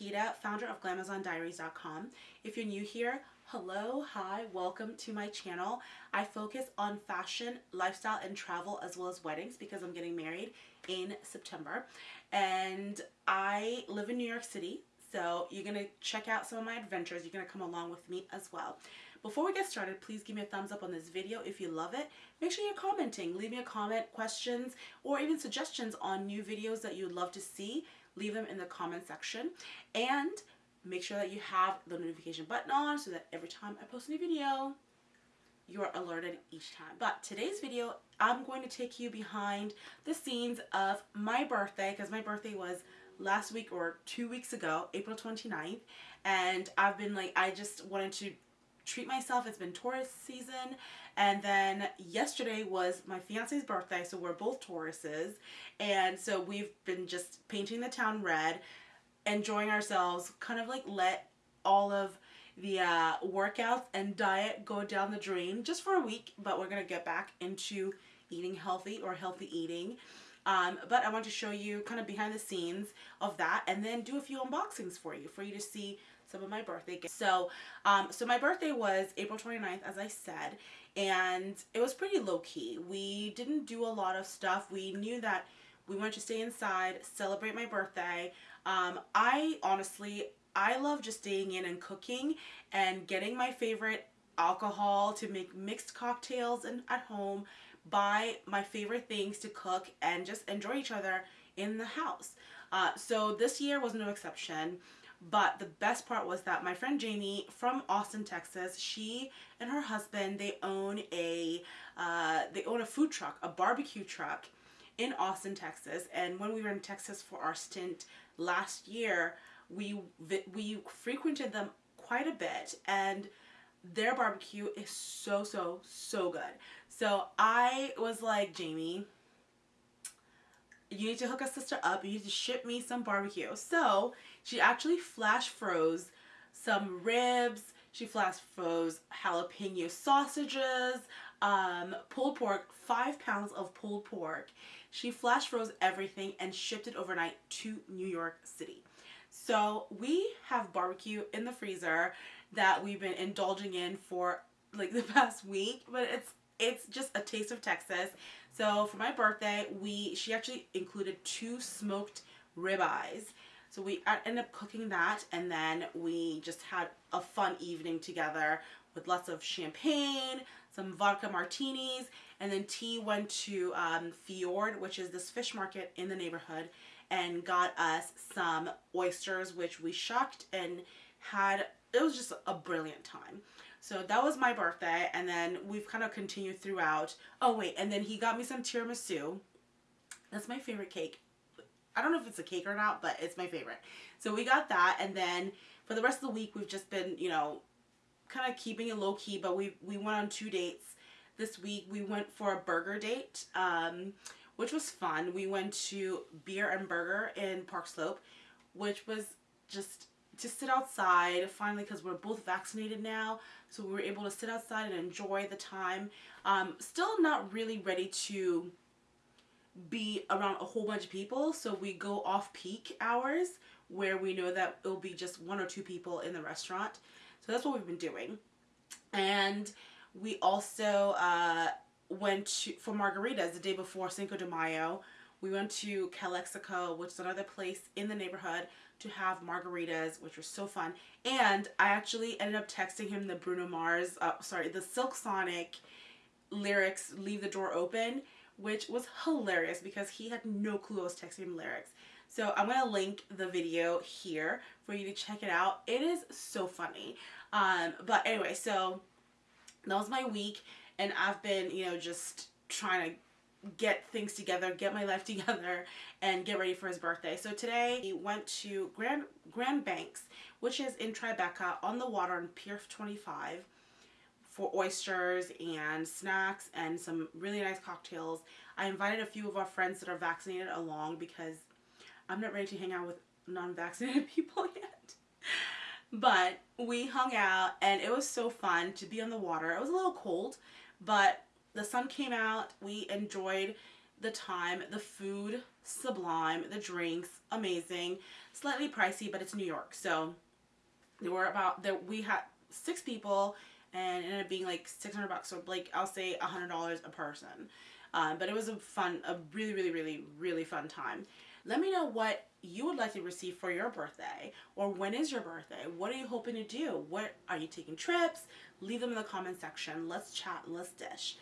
Nikita, founder of GlamazonDiaries.com. If you're new here, hello, hi, welcome to my channel. I focus on fashion, lifestyle, and travel as well as weddings because I'm getting married in September. And I live in New York City, so you're going to check out some of my adventures. You're going to come along with me as well. Before we get started, please give me a thumbs up on this video if you love it. Make sure you're commenting. Leave me a comment, questions, or even suggestions on new videos that you'd love to see. Leave them in the comment section. And make sure that you have the notification button on so that every time I post a new video, you're alerted each time. But today's video, I'm going to take you behind the scenes of my birthday because my birthday was last week or two weeks ago, April 29th. And I've been like, I just wanted to treat myself. It's been tourist season. And then yesterday was my fiance's birthday, so we're both Tauruses. And so we've been just painting the town red, enjoying ourselves, kind of like let all of the uh, workouts and diet go down the drain just for a week, but we're to get back into eating healthy or healthy eating. Um, but I want to show you kind of behind the scenes of that and then do a few unboxings for you, for you to see some of my birthday gifts. So, um, so my birthday was April 29th, as I said, and it was pretty low key. We didn't do a lot of stuff. We knew that we wanted to stay inside, celebrate my birthday. Um, I honestly, I love just staying in and cooking and getting my favorite alcohol to make mixed cocktails and at home, buy my favorite things to cook and just enjoy each other in the house. Uh, so this year was no exception. But the best part was that my friend Jamie from Austin, Texas, she and her husband, they own a uh, they own a food truck, a barbecue truck in Austin, Texas. And when we were in Texas for our stint last year, we we frequented them quite a bit and their barbecue is so so so good. So I was like, Jamie, you need to hook a sister up. You need to ship me some barbecue. So she actually flash froze some ribs. She flash froze jalapeno sausages, um, pulled pork, five pounds of pulled pork. She flash froze everything and shipped it overnight to New York City. So we have barbecue in the freezer that we've been indulging in for like the past week, but it's it's just a taste of Texas. So for my birthday, we she actually included two smoked ribeyes. So we ended up cooking that and then we just had a fun evening together with lots of champagne, some vodka martinis, and then T went to um, Fjord, which is this fish market in the neighborhood, and got us some oysters, which we shucked and had, it was just a brilliant time. So that was my birthday and then we've kind of continued throughout. Oh wait, and then he got me some tiramisu. That's my favorite cake. I don't know if it's a cake or not, but it's my favorite. So we got that and then for the rest of the week we've just been, you know, kind of keeping it low key, but we we went on two dates. This week we went for a burger date, um, which was fun. We went to Beer and Burger in Park Slope, which was just to sit outside finally because we're both vaccinated now so we were able to sit outside and enjoy the time. Um, still not really ready to be around a whole bunch of people so we go off peak hours where we know that it'll be just one or two people in the restaurant. So that's what we've been doing. And we also uh, went to, for margaritas the day before Cinco de Mayo we went to Calexico which is another place in the neighborhood to have margaritas, which was so fun. And I actually ended up texting him the Bruno Mars, uh, sorry, the Silk Sonic lyrics, Leave the Door Open, which was hilarious because he had no clue I was texting him lyrics. So I'm going to link the video here for you to check it out. It is so funny. Um, but anyway, so that was my week and I've been, you know, just trying to get things together, get my life together, and get ready for his birthday. So today we went to Grand, Grand Banks, which is in Tribeca on the water on Pier 25 for oysters and snacks and some really nice cocktails. I invited a few of our friends that are vaccinated along because I'm not ready to hang out with non-vaccinated people yet. But we hung out and it was so fun to be on the water. It was a little cold, but the sun came out. We enjoyed the time. The food, sublime. The drinks, amazing. Slightly pricey, but it's New York. So there were about, that we had six people and it ended up being like 600 bucks. So like I'll say a $100 a person. Um, but it was a fun, a really, really, really, really fun time. Let me know what you would like to receive for your birthday or when is your birthday? What are you hoping to do? What are you taking trips? Leave them in the comment section. Let's chat, let's dish.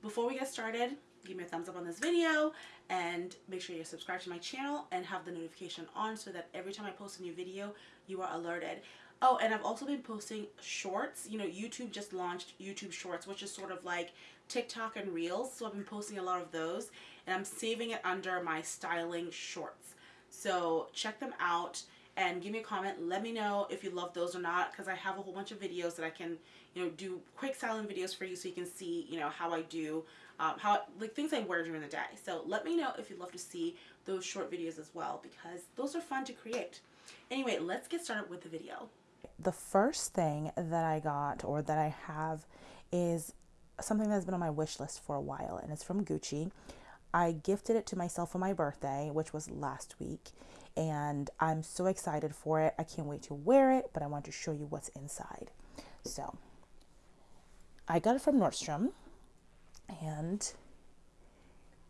Before we get started, give me a thumbs up on this video and make sure you subscribe to my channel and have the notification on so that every time I post a new video, you are alerted. Oh, and I've also been posting shorts. You know, YouTube just launched YouTube Shorts, which is sort of like TikTok and Reels. So I've been posting a lot of those and I'm saving it under my styling shorts. So check them out and give me a comment. Let me know if you love those or not because I have a whole bunch of videos that I can, you know, do quick styling videos for you so you can see, you know, how I do, um, how, like things I wear during the day. So let me know if you'd love to see those short videos as well because those are fun to create. Anyway, let's get started with the video the first thing that I got or that I have is something that's been on my wish list for a while, and it's from Gucci. I gifted it to myself for my birthday, which was last week, and I'm so excited for it. I can't wait to wear it, but I want to show you what's inside. So, I got it from Nordstrom, and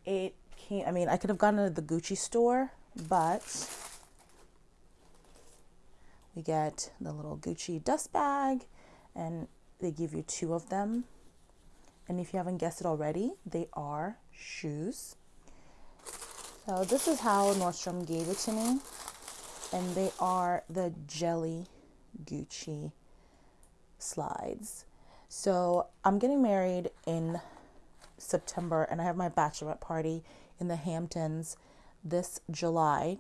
it came. I mean, I could have gotten it at the Gucci store, but we get the little Gucci dust bag, and they give you two of them. And if you haven't guessed it already, they are shoes. So this is how Nordstrom gave it to me. And they are the Jelly Gucci slides. So I'm getting married in September and I have my bachelorette party in the Hamptons this July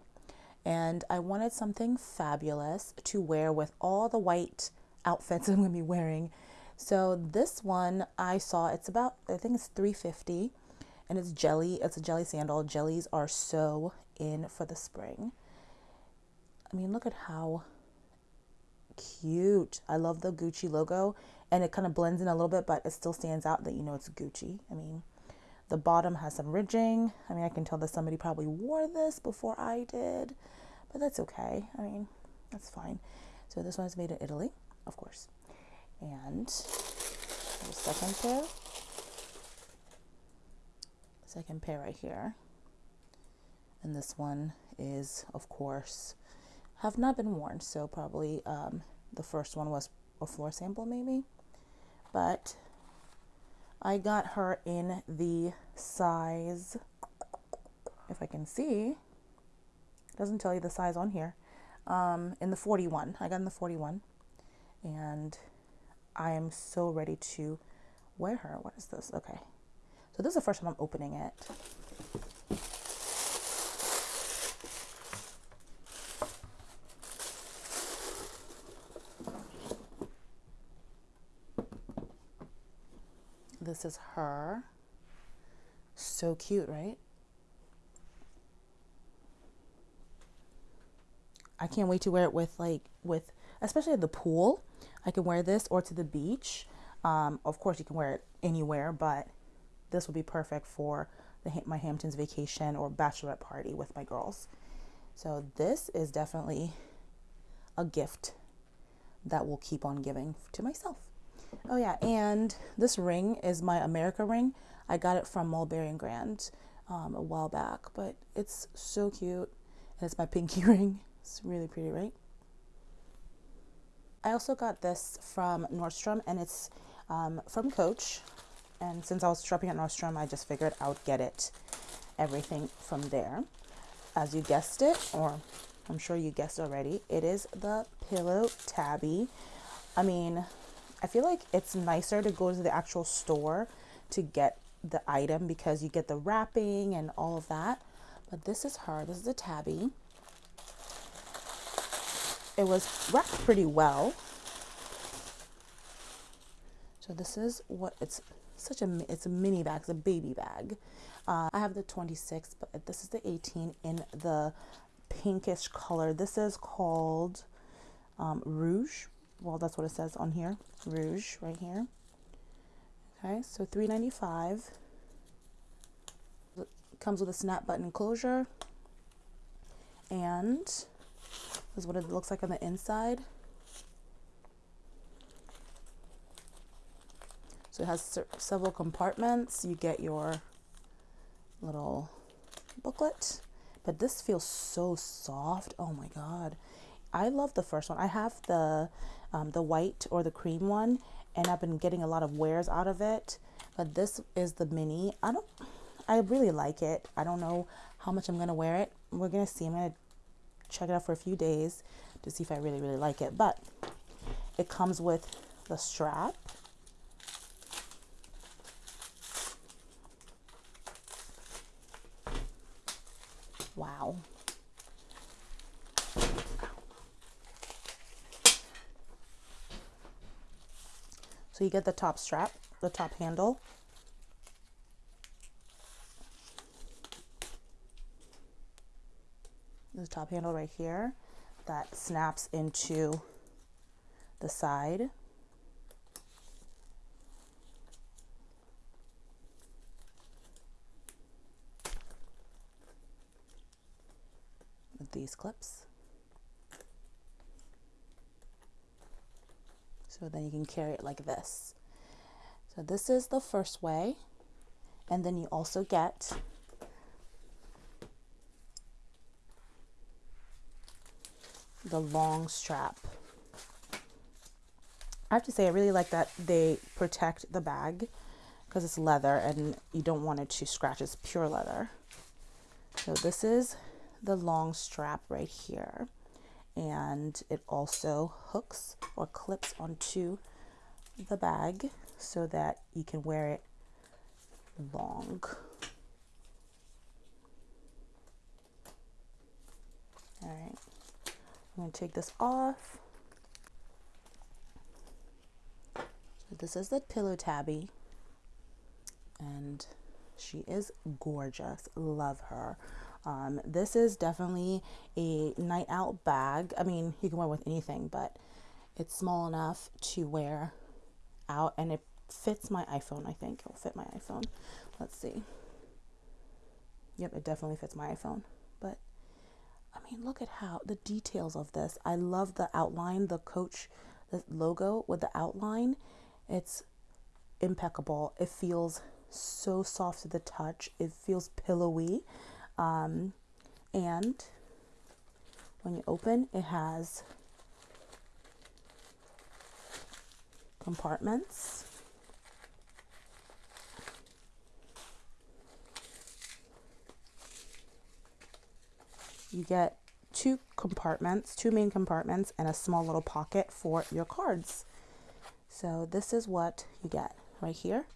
and I wanted something fabulous to wear with all the white outfits I'm going to be wearing. So this one I saw it's about I think it's 350 and it's jelly. It's a jelly sandal. Jellies are so in for the spring. I mean, look at how cute. I love the Gucci logo and it kind of blends in a little bit, but it still stands out that you know it's Gucci. I mean, the bottom has some ridging. I mean, I can tell that somebody probably wore this before I did, but that's okay. I mean, that's fine. So this one is made in Italy, of course. And second pair. Second pair right here. And this one is, of course, have not been worn. So probably um, the first one was a floor sample maybe. But I got her in the size, if I can see, doesn't tell you the size on here, um, in the 41. I got in the 41 and I am so ready to wear her. What is this? Okay. So this is the first time I'm opening it. This is her. So cute, right? I can't wait to wear it with like with especially at the pool. I can wear this or to the beach. Um, of course, you can wear it anywhere, but this will be perfect for the my Hamptons vacation or bachelorette party with my girls. So this is definitely a gift that will keep on giving to myself. Oh yeah, and this ring is my America ring. I got it from Mulberry and Grand um, a while back, but it's so cute. And it's my pinky ring. It's really pretty, right? I also got this from Nordstrom, and it's um, from Coach. And since I was shopping at Nordstrom, I just figured I would get it, everything from there. As you guessed it, or I'm sure you guessed already, it is the Pillow Tabby. I mean, I feel like it's nicer to go to the actual store to get the item because you get the wrapping and all of that. But this is her. This is a tabby. It was wrapped pretty well. So this is what it's such a it's a mini bag, it's a baby bag. Uh, I have the 26, but this is the 18 in the pinkish color. This is called um, Rouge well that's what it says on here rouge right here okay so 395 comes with a snap button closure. And this is what it looks like on the inside. So it has several compartments. You get your little booklet, but this feels so soft. Oh my God. I love the first one. I have the um, the white or the cream one, and I've been getting a lot of wears out of it. But this is the mini. I don't. I really like it. I don't know how much I'm gonna wear it. We're gonna see. I'm gonna check it out for a few days to see if I really really like it. But it comes with the strap. Wow. So you get the top strap, the top handle. The top handle right here that snaps into the side. With these clips. So then you can carry it like this. So this is the first way. And then you also get the long strap. I have to say I really like that they protect the bag because it's leather and you don't want it to scratch. It's pure leather. So this is the long strap right here and it also hooks or clips onto the bag so that you can wear it long. All right, I'm gonna take this off. So this is the pillow tabby and she is gorgeous, love her. Um, this is definitely a night out bag. I mean, you can wear with anything, but it's small enough to wear out and it fits my iPhone, I think. It'll fit my iPhone. Let's see. Yep, it definitely fits my iPhone. But I mean, look at how the details of this. I love the outline, the coach the logo with the outline. It's impeccable. It feels so soft to the touch. It feels pillowy. Um, and when you open, it has compartments. You get two compartments, two main compartments, and a small little pocket for your cards. So this is what you get right here.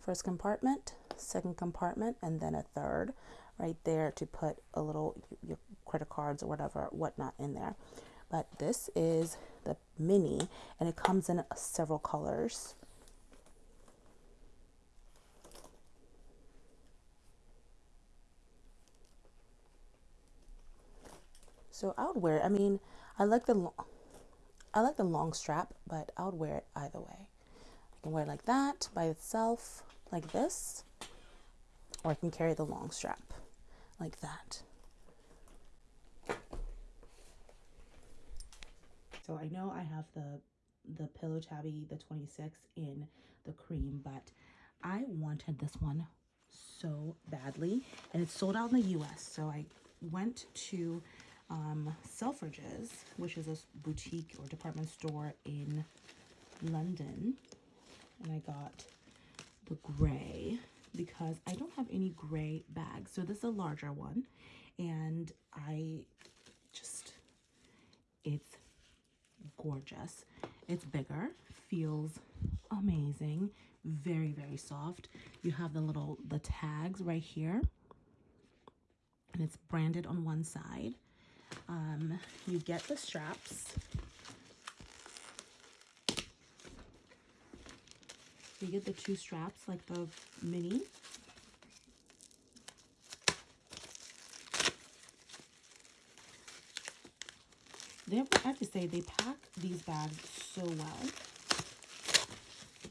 First compartment, second compartment, and then a third right there to put a little your credit cards or whatever whatnot in there. But this is the mini and it comes in several colors. So I would wear it. I mean I like the I like the long strap but I would wear it either way. I can wear it like that by itself like this or I can carry the long strap like that. So I know I have the the Pillow Tabby, the 26 in the cream, but I wanted this one so badly and it's sold out in the US. So I went to um, Selfridges, which is a boutique or department store in London, and I got the gray because I don't have any gray bags. So this is a larger one. And I just, it's gorgeous. It's bigger, feels amazing, very, very soft. You have the little, the tags right here. And it's branded on one side. Um, you get the straps So you get the two straps like the mini. They I have to say, they pack these bags so well.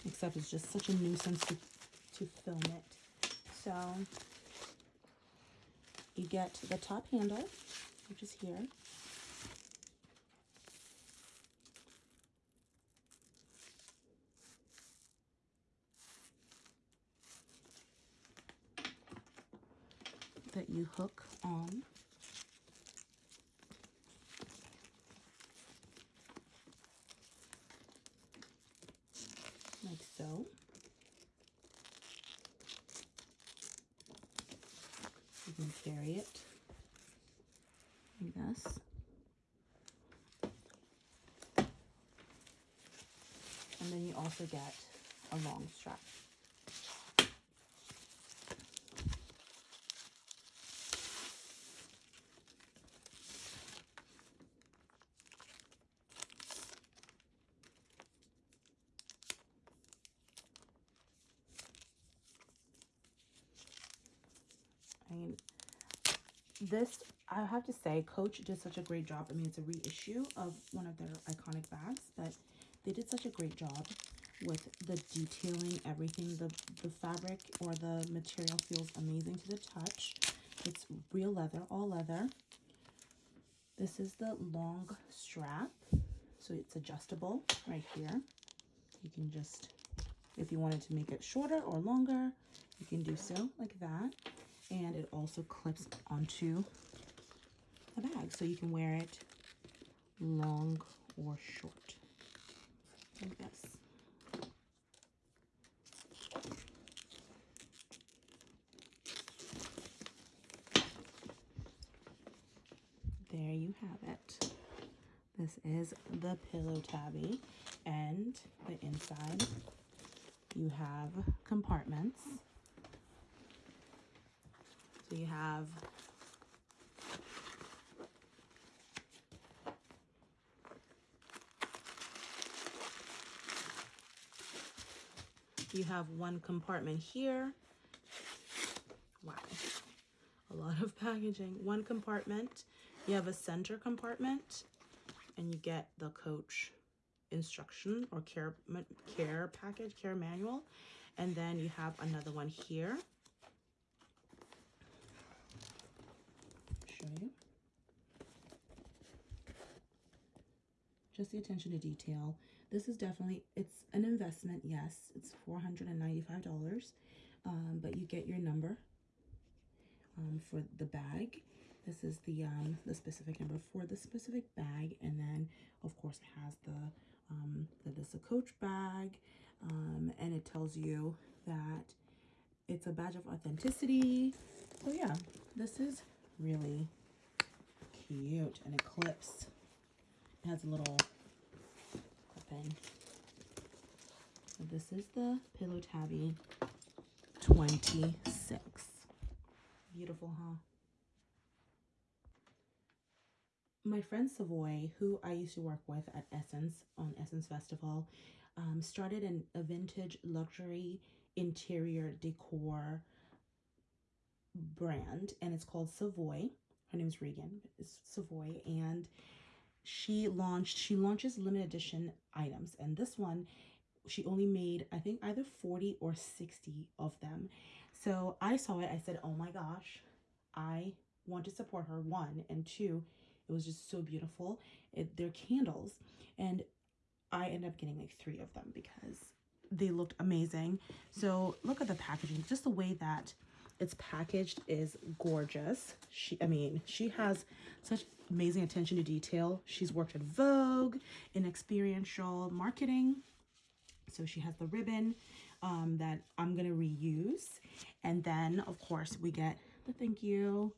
Except it's just such a nuisance to, to film it. So you get the top handle, which is here. That you hook on. Like so. You can carry it like this. And then you also get a long strap. Mean, this, I have to say, Coach did such a great job. I mean, it's a reissue of one of their iconic bags, but they did such a great job with the detailing, everything. The, the fabric or the material feels amazing to the touch. It's real leather, all leather. This is the long strap. So it's adjustable right here. You can just, if you wanted to make it shorter or longer, you can do so like that and it also clips onto the bag. So you can wear it long or short like this. There you have it. This is the pillow tabby and the inside you have compartments so you have you have one compartment here. Wow, a lot of packaging. One compartment, you have a center compartment, and you get the coach instruction or care care package, care manual. And then you have another one here show you. Just the attention to detail. This is definitely, it's an investment, yes. It's $495, um, but you get your number um, for the bag. This is the, um, the specific number for the specific bag. And then, of course, it has the, um, that this a coach bag. Um, and it tells you that it's a badge of authenticity. So yeah, this is really cute and it clips. Has a little clipping. So this is the Pillow Tabby 26. Beautiful, huh? My friend Savoy, who I used to work with at Essence on Essence Festival, um, started an, a vintage luxury interior decor brand and it's called Savoy. Her name is Regan, it's Savoy, and she launched she launches limited edition items. And this one she only made I think either 40 or 60 of them. So I saw it, I said, "Oh my gosh, I want to support her one. And two it was just so beautiful. It, they're candles. And i ended up getting like three of them because they looked amazing. So look at the packaging. Just the way that it's packaged is gorgeous. She, I mean, she has such amazing attention to detail. She's worked at Vogue in experiential marketing. So she has the ribbon um, that I'm going to reuse. And then, of course, we get the thank you.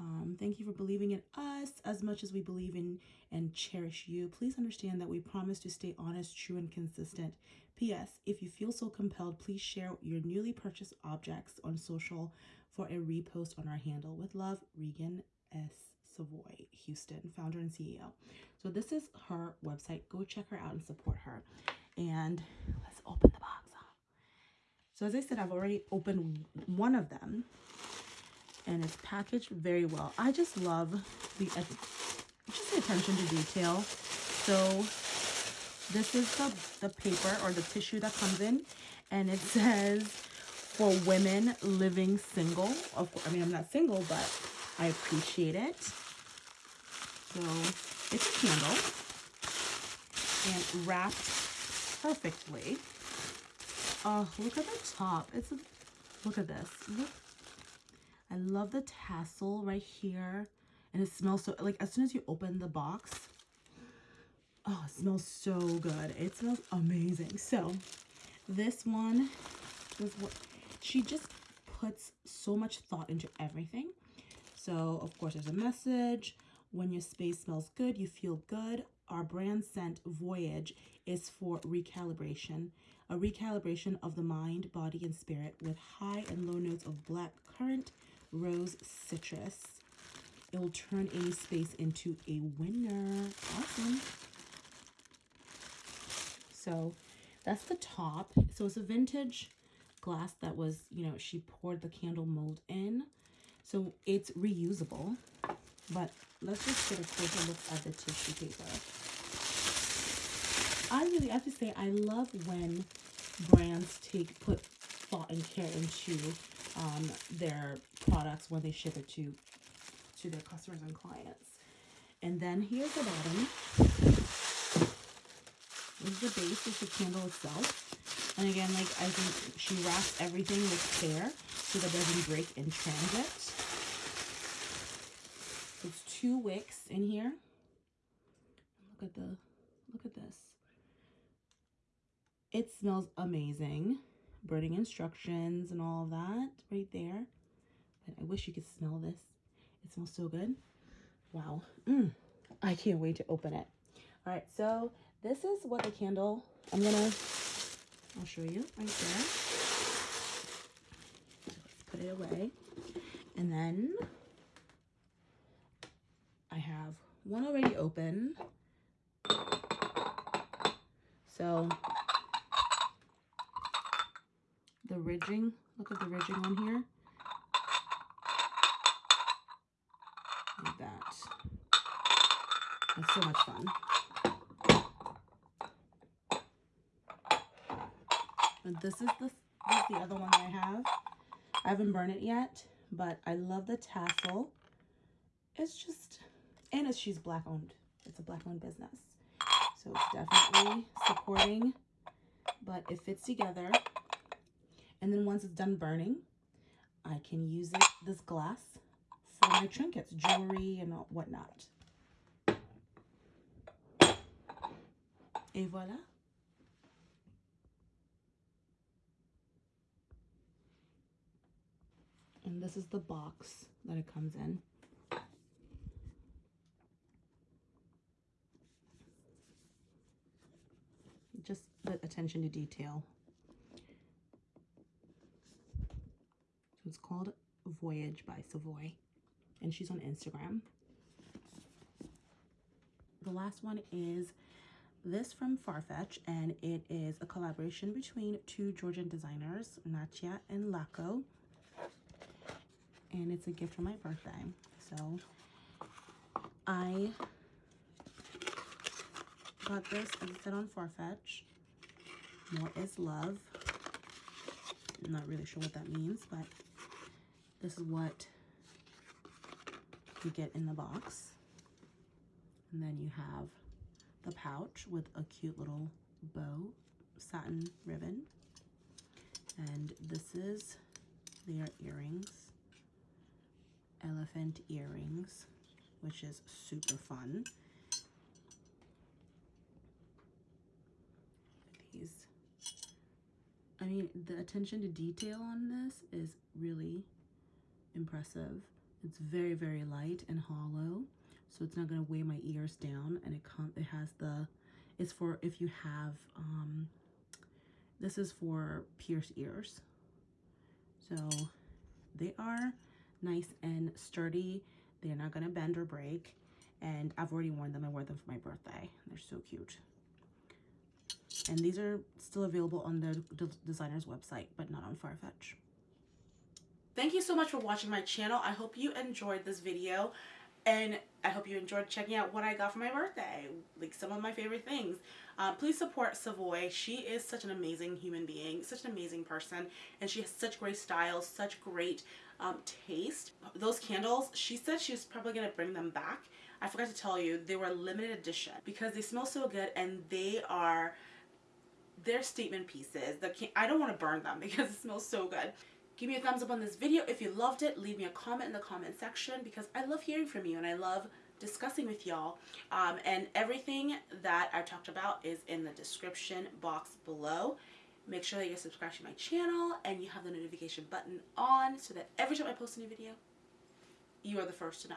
Um, thank you for believing in us as much as we believe in and cherish you. Please understand that we promise to stay honest, true, and consistent. P.S. If you feel so compelled, please share your newly purchased objects on social for a repost on our handle. With love, Regan S. Savoy, Houston, founder and CEO. So this is her website. Go check her out and support her. And let's open the box. So as I said, I've already opened one of them and it's packaged very well. I just love the just the attention to detail. So this is the, the paper or the tissue that comes in and it says for women living single. Of course, I mean, I'm not single, but I appreciate it. So it's a candle and wrapped perfectly. Oh, look at the top. It's a, look at this. Look. I love the tassel right here. And it smells so, like as soon as you open the box, oh, it smells so good. It smells amazing. So this one was what, she just puts so much thought into everything. So of course there's a message. When your space smells good, you feel good. Our brand scent Voyage is for recalibration. A recalibration of the mind, body, and spirit with high and low notes of black currant, rose, citrus. It will turn any space into a winner. Awesome. So that's the top. So it's a vintage glass that was, you know, she poured the candle mold in. So it's reusable. But let's just get a closer look at the tissue paper. I really have to say I love when brands take put thought and care into um, their products when they ship it to to their customers and clients. And then here's the bottom. This is the base, is the candle itself. And again, like I think she wraps everything with care so that it doesn't break in transit. Two wicks in here. Look at the, look at this. It smells amazing. Burning instructions and all that right there. But I wish you could smell this. It smells so good. Wow. Mm, I can't wait to open it. All right, so this is what the candle, I'm gonna, I'll show you right there. let's put it away. And then have one already open. So the ridging, look at the ridging on here. Like that. It's so much fun. And this is the, this is the other one that I have. I haven't burned it yet, but I love the tassel. It's just, and it's, she's black owned. It's a black owned business. So it's definitely supporting, but it fits together. And then once it's done burning, I can use it, this glass for my trinkets, jewelry and whatnot. Et voilà. And this is the box that it comes in. Just the attention to detail. So It's called Voyage by Savoy. And she's on Instagram. The last one is this from Farfetch. And it is a collaboration between two Georgian designers, Natia and Lako. And it's a gift for my birthday. So I got this, as I said, on Farfetch. More is love. I'm not really sure what that means, but this is what you get in the box. And then you have the pouch with a cute little bow satin ribbon. And this is their earrings, elephant earrings, which is super fun. These, I the attention to detail on this is really impressive. It's very, very light and hollow, so it's not going to weigh my ears down. And it com it has the, it's for if you have, um, this is for pierced ears. So they are nice and sturdy. They're not going to bend or break. And I've already worn them. I wore them for my birthday. They're so cute. And these are still available on the designer's website, but not on Farfetch. Thank you so much for watching my channel. I hope you enjoyed this video and I hope you enjoyed checking out what I got for my birthday, like some of my favorite things. Uh, please support Savoy. She is such an amazing human being, such an amazing person, and she has such great styles, such great um, taste. Those candles, she said she was probably going to bring them back. I forgot to tell you, they were limited edition because they smell so good and they are they're statement pieces. The I don't want to burn them because it smells so good. Give me a thumbs up on this video if you loved it. Leave me a comment in the comment section because I love hearing from you and I love discussing with y'all. Um, and everything that I talked about is in the description box below. Make sure that you're subscribed to my channel and you have the notification button on so that every time I post a new video, you are the first to know.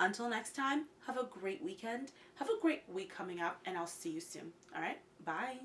Until next time, have a great weekend. Have a great week coming up and I'll see you soon. All right, bye.